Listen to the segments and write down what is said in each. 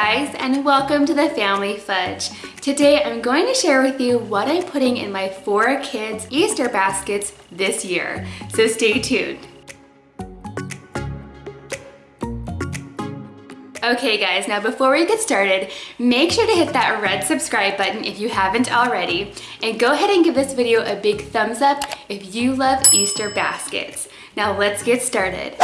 Guys and welcome to the Family Fudge. Today I'm going to share with you what I'm putting in my four kids Easter baskets this year. So stay tuned. Okay guys, now before we get started, make sure to hit that red subscribe button if you haven't already, and go ahead and give this video a big thumbs up if you love Easter baskets. Now let's get started.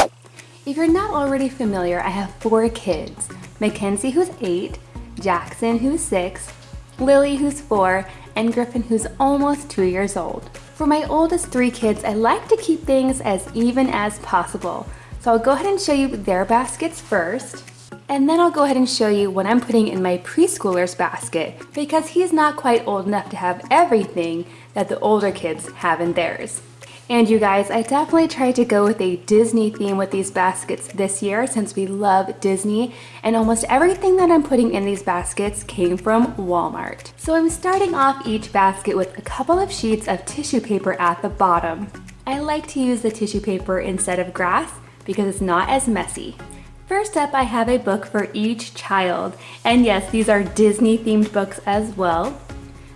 If you're not already familiar, I have four kids. Mackenzie who's eight, Jackson who's six, Lily who's four, and Griffin who's almost two years old. For my oldest three kids, I like to keep things as even as possible. So I'll go ahead and show you their baskets first. And then I'll go ahead and show you what I'm putting in my preschooler's basket because he's not quite old enough to have everything that the older kids have in theirs. And you guys, I definitely tried to go with a Disney theme with these baskets this year since we love Disney and almost everything that I'm putting in these baskets came from Walmart. So I'm starting off each basket with a couple of sheets of tissue paper at the bottom. I like to use the tissue paper instead of grass because it's not as messy. First up, I have a book for each child. And yes, these are Disney themed books as well.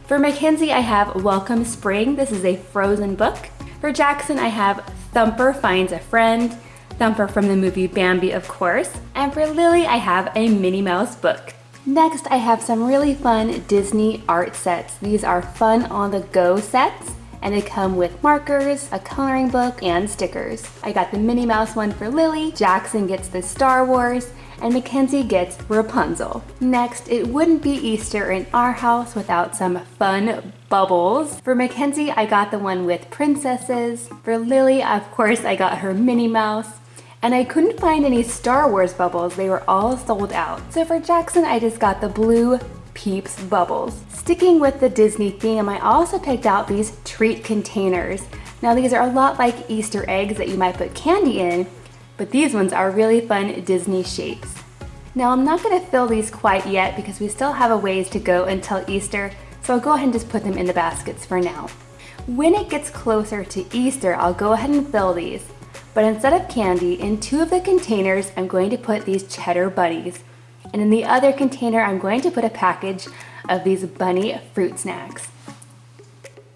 For Mackenzie, I have Welcome Spring. This is a frozen book. For Jackson, I have Thumper Finds a Friend, Thumper from the movie Bambi, of course. And for Lily, I have a Minnie Mouse book. Next, I have some really fun Disney art sets. These are fun on the go sets and they come with markers, a coloring book, and stickers. I got the Minnie Mouse one for Lily, Jackson gets the Star Wars, and Mackenzie gets Rapunzel. Next, it wouldn't be Easter in our house without some fun bubbles. For Mackenzie, I got the one with princesses. For Lily, of course, I got her Minnie Mouse. And I couldn't find any Star Wars bubbles, they were all sold out. So for Jackson, I just got the blue Peeps bubbles. Sticking with the Disney theme, I also picked out these treat containers. Now these are a lot like Easter eggs that you might put candy in, but these ones are really fun Disney shapes. Now I'm not gonna fill these quite yet because we still have a ways to go until Easter, so I'll go ahead and just put them in the baskets for now. When it gets closer to Easter, I'll go ahead and fill these. But instead of candy, in two of the containers, I'm going to put these cheddar bunnies. And in the other container, I'm going to put a package of these bunny fruit snacks.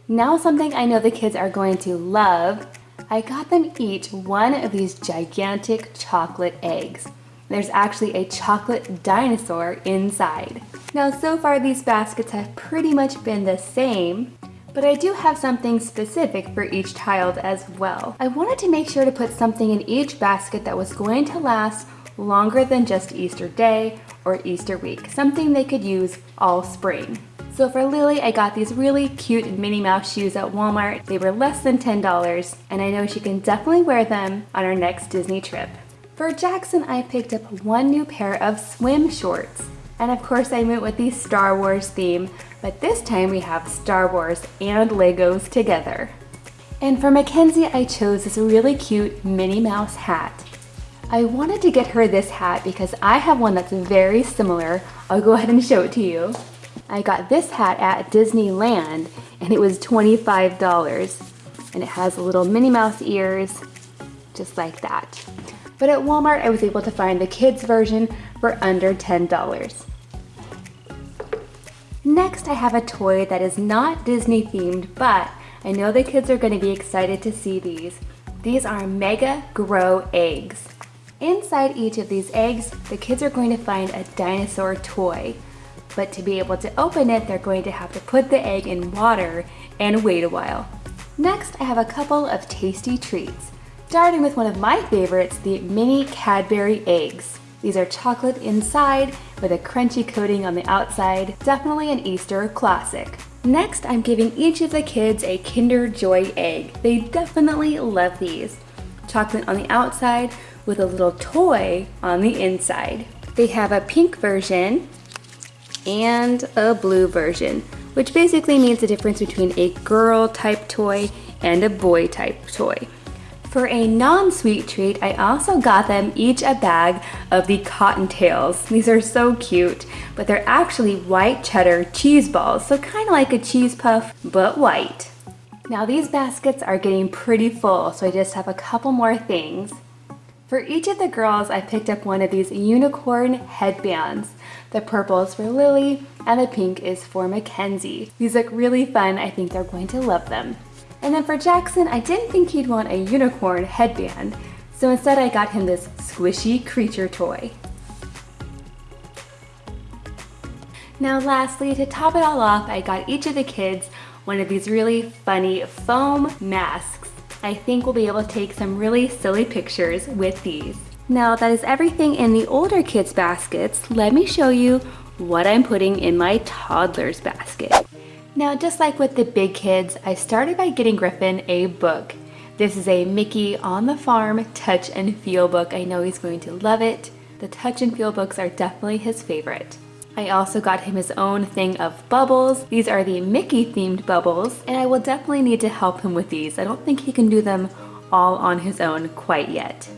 Now something I know the kids are going to love I got them each one of these gigantic chocolate eggs. There's actually a chocolate dinosaur inside. Now so far these baskets have pretty much been the same, but I do have something specific for each child as well. I wanted to make sure to put something in each basket that was going to last longer than just Easter day or Easter week, something they could use all spring. So for Lily, I got these really cute Minnie Mouse shoes at Walmart. They were less than $10, and I know she can definitely wear them on our next Disney trip. For Jackson, I picked up one new pair of swim shorts. And of course I went with the Star Wars theme, but this time we have Star Wars and Legos together. And for Mackenzie, I chose this really cute Minnie Mouse hat. I wanted to get her this hat because I have one that's very similar. I'll go ahead and show it to you. I got this hat at Disneyland and it was $25 and it has little Minnie Mouse ears just like that. But at Walmart I was able to find the kids version for under $10. Next I have a toy that is not Disney themed but I know the kids are going to be excited to see these. These are Mega Grow eggs. Inside each of these eggs, the kids are going to find a dinosaur toy. But to be able to open it, they're going to have to put the egg in water and wait a while. Next, I have a couple of tasty treats. Starting with one of my favorites, the mini Cadbury eggs. These are chocolate inside with a crunchy coating on the outside, definitely an Easter classic. Next, I'm giving each of the kids a Kinder Joy egg. They definitely love these. Chocolate on the outside with a little toy on the inside. They have a pink version and a blue version, which basically means the difference between a girl type toy and a boy type toy. For a non-sweet treat, I also got them each a bag of the Cottontails. These are so cute, but they're actually white cheddar cheese balls, so kind of like a cheese puff, but white. Now these baskets are getting pretty full, so I just have a couple more things. For each of the girls, I picked up one of these unicorn headbands. The purple is for Lily and the pink is for Mackenzie. These look really fun. I think they're going to love them. And then for Jackson, I didn't think he'd want a unicorn headband, so instead I got him this squishy creature toy. Now lastly, to top it all off, I got each of the kids one of these really funny foam masks. I think we'll be able to take some really silly pictures with these. Now that is everything in the older kids baskets. Let me show you what I'm putting in my toddler's basket. Now just like with the big kids, I started by getting Griffin a book. This is a Mickey on the Farm Touch and Feel book. I know he's going to love it. The Touch and Feel books are definitely his favorite. I also got him his own thing of bubbles. These are the Mickey themed bubbles and I will definitely need to help him with these. I don't think he can do them all on his own quite yet.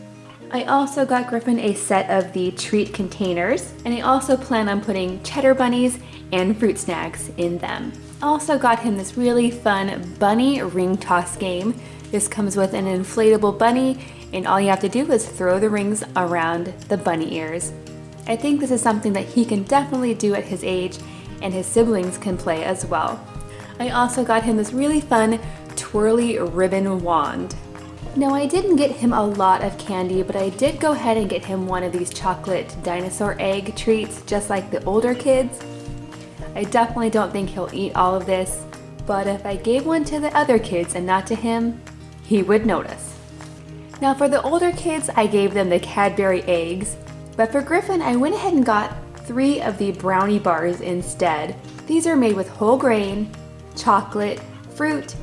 I also got Griffin a set of the treat containers and I also plan on putting cheddar bunnies and fruit snacks in them. Also got him this really fun bunny ring toss game. This comes with an inflatable bunny and all you have to do is throw the rings around the bunny ears. I think this is something that he can definitely do at his age and his siblings can play as well. I also got him this really fun twirly ribbon wand. Now I didn't get him a lot of candy, but I did go ahead and get him one of these chocolate dinosaur egg treats, just like the older kids. I definitely don't think he'll eat all of this, but if I gave one to the other kids and not to him, he would notice. Now for the older kids, I gave them the Cadbury eggs, but for Griffin, I went ahead and got three of the brownie bars instead. These are made with whole grain, chocolate, fruit,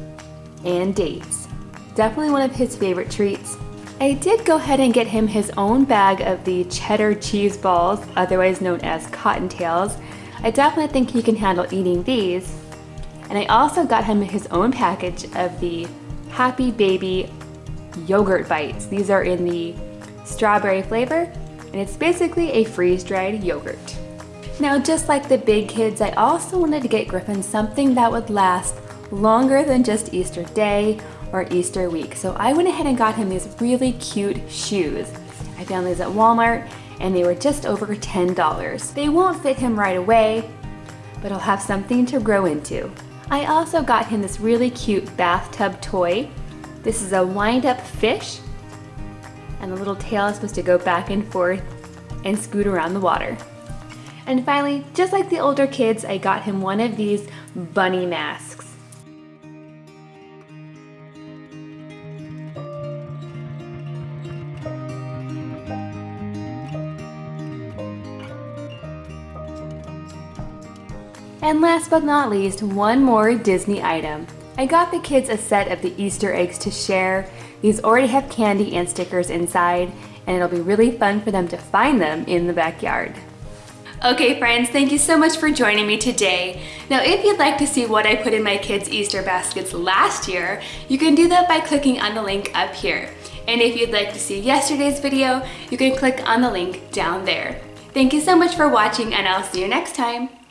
and dates. Definitely one of his favorite treats. I did go ahead and get him his own bag of the cheddar cheese balls, otherwise known as cottontails. I definitely think he can handle eating these. And I also got him his own package of the Happy Baby yogurt bites. These are in the strawberry flavor and it's basically a freeze-dried yogurt. Now just like the big kids, I also wanted to get Griffin something that would last longer than just Easter day or Easter week. So I went ahead and got him these really cute shoes. I found these at Walmart and they were just over $10. They won't fit him right away, but he'll have something to grow into. I also got him this really cute bathtub toy. This is a wind-up fish and the little tail is supposed to go back and forth and scoot around the water. And finally, just like the older kids, I got him one of these bunny masks. And last but not least, one more Disney item. I got the kids a set of the Easter eggs to share. These already have candy and stickers inside, and it'll be really fun for them to find them in the backyard. Okay friends, thank you so much for joining me today. Now if you'd like to see what I put in my kids' Easter baskets last year, you can do that by clicking on the link up here. And if you'd like to see yesterday's video, you can click on the link down there. Thank you so much for watching and I'll see you next time.